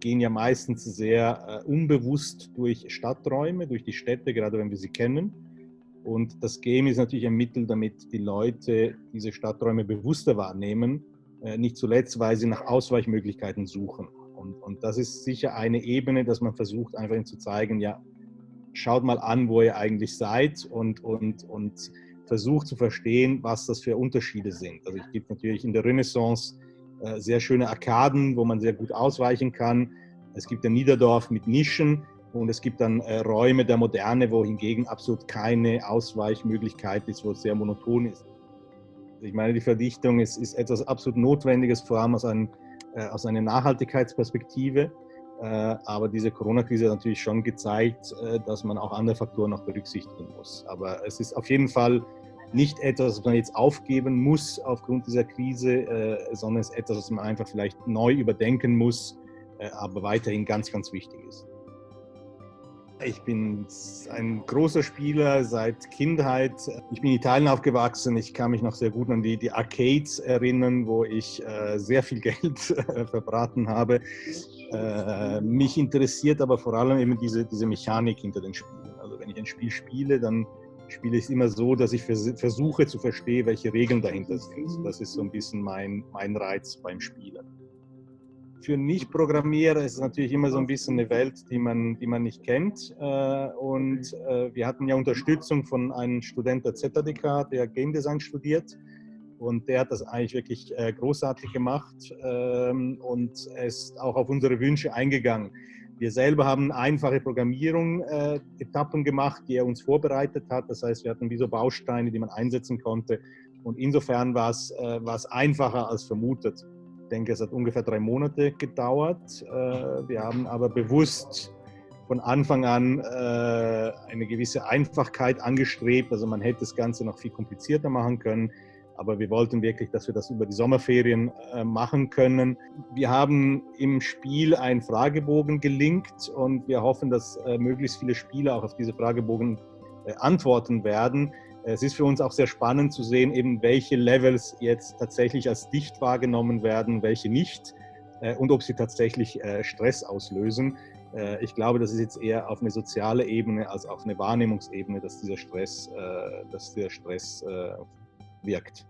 gehen ja meistens sehr äh, unbewusst durch Stadträume, durch die Städte, gerade wenn wir sie kennen. Und das Game ist natürlich ein Mittel, damit die Leute diese Stadträume bewusster wahrnehmen, äh, nicht zuletzt, weil sie nach Ausweichmöglichkeiten suchen. Und, und das ist sicher eine Ebene, dass man versucht, einfach ihnen zu zeigen, ja, schaut mal an, wo ihr eigentlich seid und, und, und versucht zu verstehen, was das für Unterschiede sind. Also es gibt natürlich in der Renaissance sehr schöne Arkaden, wo man sehr gut ausweichen kann. Es gibt ein Niederdorf mit Nischen und es gibt dann äh, Räume der Moderne, wo hingegen absolut keine Ausweichmöglichkeit ist, wo es sehr monoton ist. Ich meine, die Verdichtung ist, ist etwas absolut Notwendiges, vor allem aus, einem, äh, aus einer Nachhaltigkeitsperspektive. Äh, aber diese Corona-Krise hat natürlich schon gezeigt, äh, dass man auch andere Faktoren noch berücksichtigen muss. Aber es ist auf jeden Fall nicht etwas, was man jetzt aufgeben muss aufgrund dieser Krise, äh, sondern es ist etwas, was man einfach vielleicht neu überdenken muss, aber weiterhin ganz, ganz wichtig ist. Ich bin ein großer Spieler seit Kindheit. Ich bin in Italien aufgewachsen. Ich kann mich noch sehr gut an die, die Arcades erinnern, wo ich äh, sehr viel Geld äh, verbraten habe. Äh, mich interessiert aber vor allem eben diese, diese Mechanik hinter den Spielen. Also wenn ich ein Spiel spiele, dann spiele ich immer so, dass ich vers versuche zu verstehen, welche Regeln dahinter sind. Das ist so ein bisschen mein, mein Reiz beim Spielen. Für Nicht-Programmierer ist es natürlich immer so ein bisschen eine Welt, die man, die man nicht kennt. Äh, und äh, wir hatten ja Unterstützung von einem Student der ZDK, der Game Design studiert. Und der hat das eigentlich wirklich äh, großartig gemacht ähm, und ist auch auf unsere Wünsche eingegangen. Wir selber haben einfache Programmierung-Etappen gemacht, die er uns vorbereitet hat. Das heißt, wir hatten wie so Bausteine, die man einsetzen konnte. Und insofern war es, es einfacher als vermutet denke, es hat ungefähr drei Monate gedauert. Äh, wir haben aber bewusst von Anfang an äh, eine gewisse Einfachkeit angestrebt. Also man hätte das Ganze noch viel komplizierter machen können. Aber wir wollten wirklich, dass wir das über die Sommerferien äh, machen können. Wir haben im Spiel einen Fragebogen gelinkt und wir hoffen, dass möglichst viele Spieler auch auf diese Fragebogen antworten werden. Es ist für uns auch sehr spannend zu sehen, eben welche Levels jetzt tatsächlich als dicht wahrgenommen werden, welche nicht äh, und ob sie tatsächlich äh, Stress auslösen. Äh, ich glaube, das ist jetzt eher auf eine soziale Ebene als auf eine Wahrnehmungsebene, dass dieser Stress, dass dieser Stress بيكت.